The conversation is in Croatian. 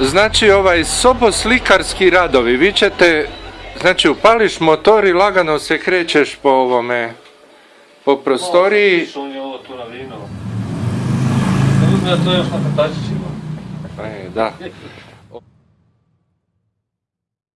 Znači ovaj soboslikarski radovi, vi ćete, znači upališ motor i lagano se krećeš po ovome, po prostoriji. Ovo on je ovo tu na vino. Ne uzme to još na. E, da.